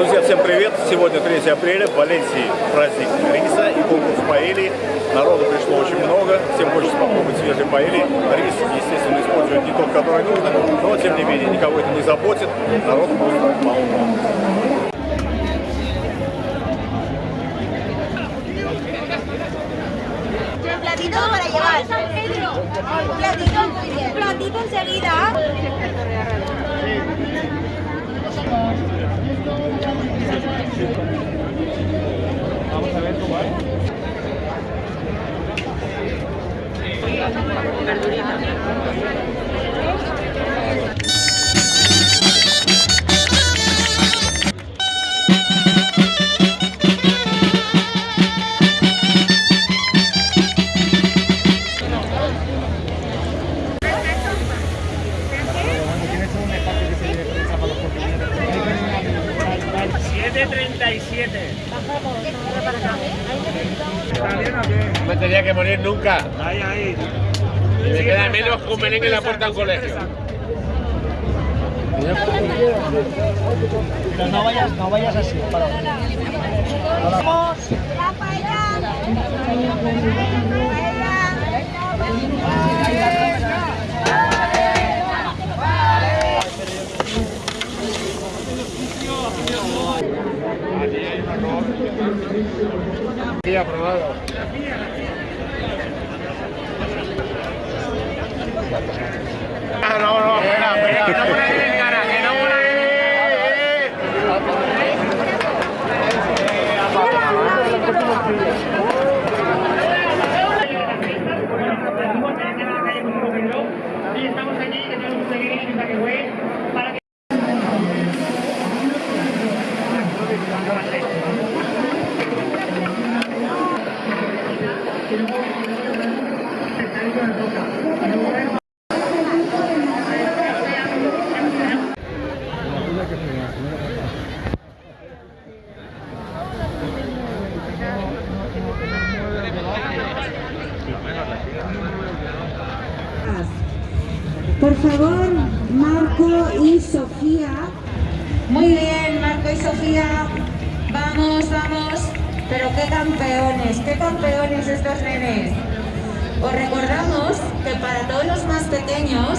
Друзья, всем привет! Сегодня 3 апреля, в Валенсии праздник риса и конкурс паэльи. Народу пришло очень много, всем хочется попробовать свежий паэльи. Рис, естественно, используют не тот, который нужно, но тем не менее никого это не заботит, народ просто полно. platito para llevar. Platito, muy bien. Platito enseguida. Verdurita. A ver cómo es. me tenía que morir nunca. Ahí, ahí. Y me queda menos que un merengue en la puerta de un colegio. Pero no vayas, no vayas así. Para. Vamos. La paella. Sí, aprobado no, no, espera, espera, no por ahí, cara, que no por estamos aquí, que tenemos un pequeño takeaway para que Por favor, Marco y Sofía. Muy bien, Marco y Sofía. Vamos, vamos. Pero qué campeones, qué campeones estos nenes. Os recordamos que para todos los más pequeños